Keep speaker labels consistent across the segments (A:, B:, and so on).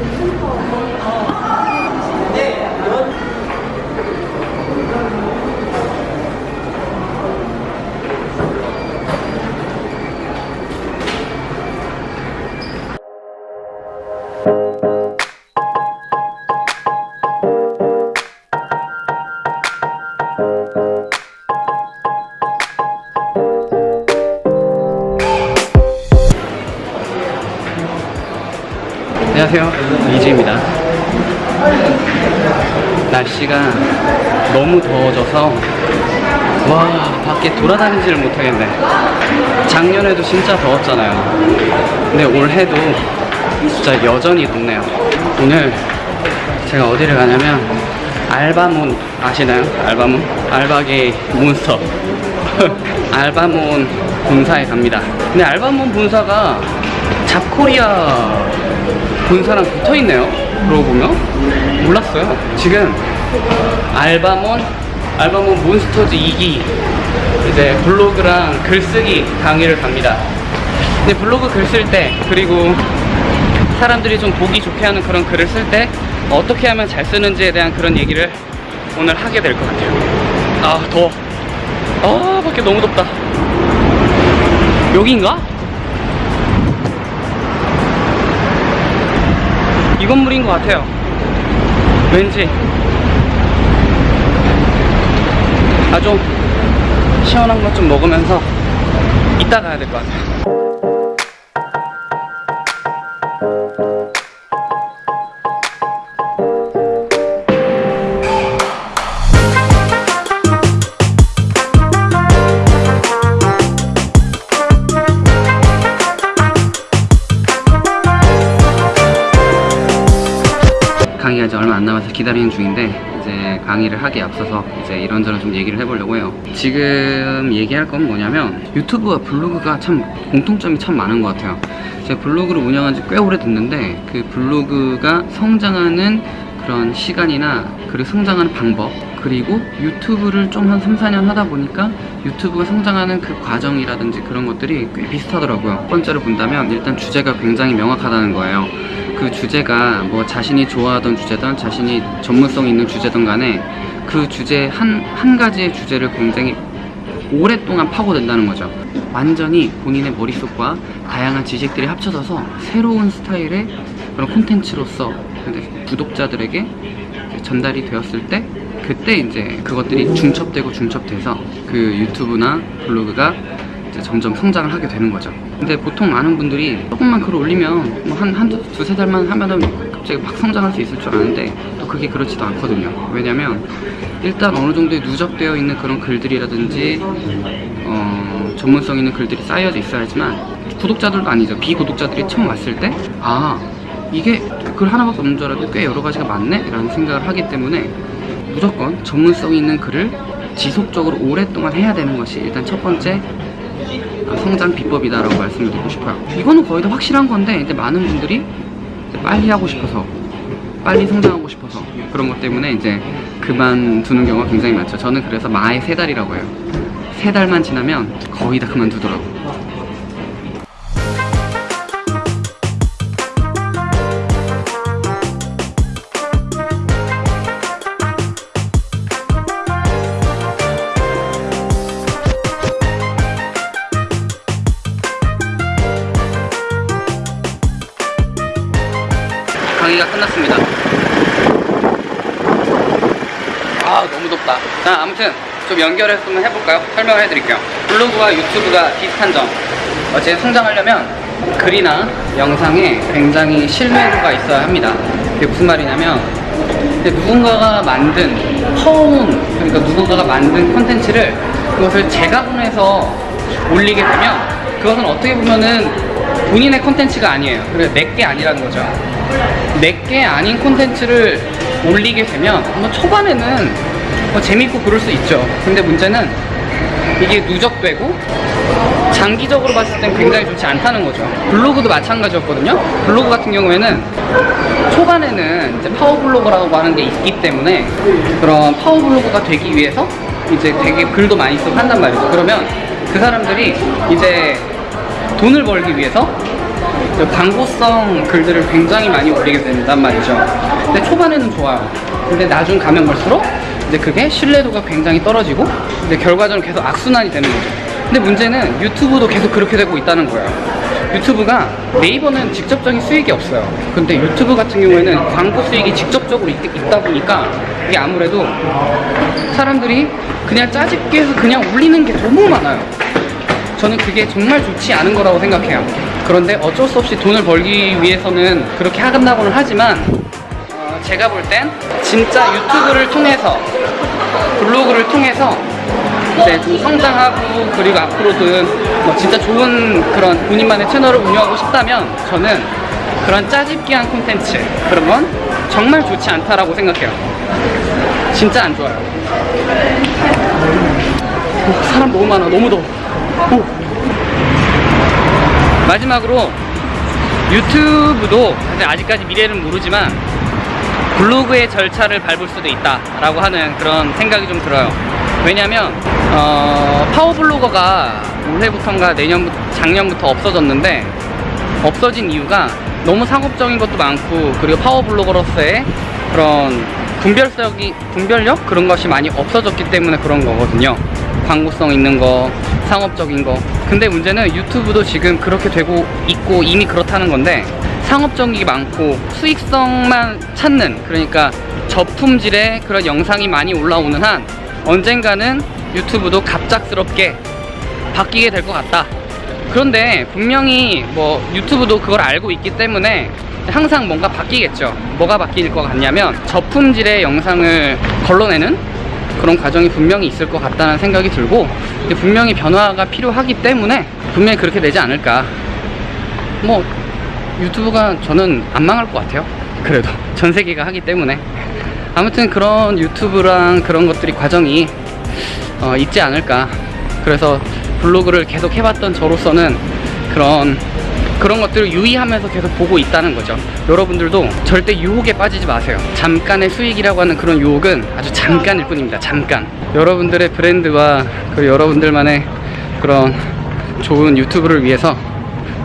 A: Bình. 안녕하세요. 이지입니다. 날씨가 너무 더워져서 와 밖에 돌아다니지를 못하겠네. 작년에도 진짜 더웠잖아요. 근데 올해도 진짜 여전히 덥네요. 오늘 제가 어디를 가냐면 알바몬 아시나요? 알바몬? 알바게이 몬스터. 알바몬 본사에 갑니다. 근데 알바몬 본사가 잡코리아 본사랑 붙어있네요. 그러고 보면. 몰랐어요. 지금 알바몬 알바몬 몬스터즈 2기. 이제 블로그랑 글쓰기 강의를 갑니다. 근데 블로그 글 쓸 때 그리고 사람들이 좀 보기 좋게 하는 그런 글을 쓸 때 어떻게 하면 잘 쓰는지에 대한 그런 얘기를 오늘 하게 될 것 같아요. 아 더워. 아 밖에 너무 덥다. 여기인가? 이 건물인 것 같아요. 왠지. 아 좀 시원한 것 좀 먹으면서 이따 가야 될 것 같아요 강의가 이제 얼마 안 남아서 기다리는 중인데 이제 강의를 하기에 앞서서 이제 이런저런 좀 얘기를 해보려고 해요. 지금 얘기할 건 뭐냐면 유튜브와 블로그가 참 공통점이 참 많은 것 같아요. 제가 블로그를 운영한 지 꽤 오래 됐는데 그 블로그가 성장하는 그런 시간이나 그리고 성장하는 방법 그리고 유튜브를 좀 한 3, 4년 하다 보니까 유튜브가 성장하는 그 과정이라든지 그런 것들이 꽤 비슷하더라고요. 첫 번째로 본다면 일단 주제가 굉장히 명확하다는 거예요 그 주제가 뭐 자신이 좋아하던 주제든 자신이 전문성 있는 주제든 간에 그 주제 한, 한 가지의 주제를 굉장히 오랫동안 파고든다는 거죠. 완전히 본인의 머릿속과 다양한 지식들이 합쳐져서 새로운 스타일의 그런 콘텐츠로서 구독자들에게 전달이 되었을 때 그때 이제 그것들이 중첩되고 중첩돼서 그 유튜브나 블로그가 점점 성장을 하게 되는 거죠 근데 보통 많은 분들이 조금만 글을 올리면 뭐 한, 한 두, 두세 달만 하면은 갑자기 막 성장할 수 있을 줄 아는데 또 그게 그렇지도 않거든요 왜냐면 일단 어느 정도의 누적되어 있는 그런 글들이라든지 어, 전문성 있는 글들이 쌓여져 있어야지만 구독자들도 아니죠 비구독자들이 처음 왔을 때아 이게 글 하나밖에 없는 줄 알았는데 꽤 여러 가지가 많네? 라는 생각을 하기 때문에 무조건 전문성 있는 글을 지속적으로 오랫동안 해야 되는 것이 일단 첫 번째 성장 비법이다라고 말씀을 드리고 싶어요. 이거는 거의 다 확실한 건데 이제 많은 분들이 빨리 하고 싶어서 빨리 성장하고 싶어서 그런 것 때문에 이제 그만두는 경우가 굉장히 많죠. 저는 그래서 마의 세 달이라고 해요. 세 달만 지나면 거의 다 그만두더라고요 끝났습니다. 아 너무 덥다. 자 아무튼 좀 연결해서 한번 해볼까요? 설명을 해드릴게요. 블로그와 유튜브가 비슷한 점. 어 제 성장하려면 글이나 영상에 굉장히 신뢰도가 있어야 합니다. 그게 무슨 말이냐면 누군가가 만든 퍼온 그러니까 누군가가 만든 콘텐츠를 그것을 재가공해서 올리게 되면 그것은 어떻게 보면은 본인의 콘텐츠가 아니에요. 그래서 내 게 아니라는 거죠. 내 게 아닌 콘텐츠를 올리게 되면 뭐 초반에는 뭐 재밌고 그럴 수 있죠. 근데 문제는 이게 누적되고 장기적으로 봤을 땐 굉장히 좋지 않다는 거죠. 블로그도 마찬가지였거든요. 블로그 같은 경우에는 초반에는 이제 파워블로그라고 하는 게 있기 때문에 그런 파워블로그가 되기 위해서 이제 되게 글도 많이 쓰고 한단 말이죠. 그러면 그 사람들이 이제 돈을 벌기 위해서 그 광고성 글들을 굉장히 많이 올리게 된단 말이죠. 근데 초반에는 좋아요. 근데 나중 가면 갈수록 이제 그게 신뢰도가 굉장히 떨어지고 근데 결과적으로 계속 악순환이 되는 거죠. 근데 문제는 유튜브도 계속 그렇게 되고 있다는 거예요. 유튜브가 네이버는 직접적인 수익이 없어요. 근데 유튜브 같은 경우에는 광고 수익이 직접적으로 있, 있다 보니까 이게 아무래도 사람들이 그냥 짜집게 해서 그냥 올리는 게 너무 많아요. 저는 그게 정말 좋지 않은 거라고 생각해요. 그런데 어쩔 수 없이 돈을 벌기 위해서는 그렇게 하간다고는 하지만 어, 제가 볼 땐 진짜 유튜브를 통해서 블로그를 통해서 이제 좀 성장하고 그리고 앞으로든 뭐 진짜 좋은 그런 본인만의 채널을 운영하고 싶다면 저는 그런 짜집기한 콘텐츠 그런 건 정말 좋지 않다라고 생각해요. 진짜 안 좋아요. 오, 사람 너무 많아. 너무 더워. 오. 마지막으로 유튜브도 사실 아직까지 미래는 모르지만 블로그의 절차를 밟을 수도 있다 라고 하는 그런 생각이 좀 들어요. 왜냐면 어, 파워블로거가 올해부터인가 내년부터 작년부터 없어졌는데 없어진 이유가 너무 상업적인 것도 많고 그리고 파워블로거로서의 그런 분별성이 분별력 그런 것이 많이 없어졌기 때문에 그런 거거든요. 광고성 있는 거, 상업적인 거. 근데 문제는 유튜브도 지금 그렇게 되고 있고 이미 그렇다는 건데 상업적인 게 많고 수익성만 찾는 그러니까 저품질의 그런 영상이 많이 올라오는 한 언젠가는 유튜브도 갑작스럽게 바뀌게 될 것 같다. 그런데 분명히 뭐 유튜브도 그걸 알고 있기 때문에 항상 뭔가 바뀌겠죠. 뭐가 바뀔 것 같냐면 저품질의 영상을 걸러내는 그런 과정이 분명히 있을 것 같다는 생각이 들고 분명히 변화가 필요하기 때문에 분명히 그렇게 되지 않을까. 뭐 유튜브가 저는 안 망할 것 같아요. 그래도 전 세계가 하기 때문에 아무튼 그런 유튜브랑 그런 것들이 과정이 어, 있지 않을까. 그래서 블로그를 계속 해봤던 저로서는 그런 그런 것들을 유의하면서 계속 보고 있다는 거죠. 여러분들도 절대 유혹에 빠지지 마세요. 잠깐의 수익이라고 하는 그런 유혹은 아주 잠깐일 뿐입니다. 잠깐. 여러분들의 브랜드와 그리고 여러분들만의 그런 좋은 유튜브를 위해서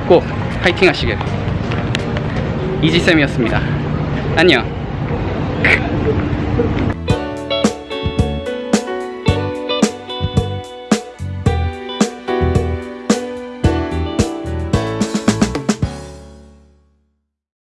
A: 꼭 파이팅 하시길. 이지쌤이었습니다. 안녕.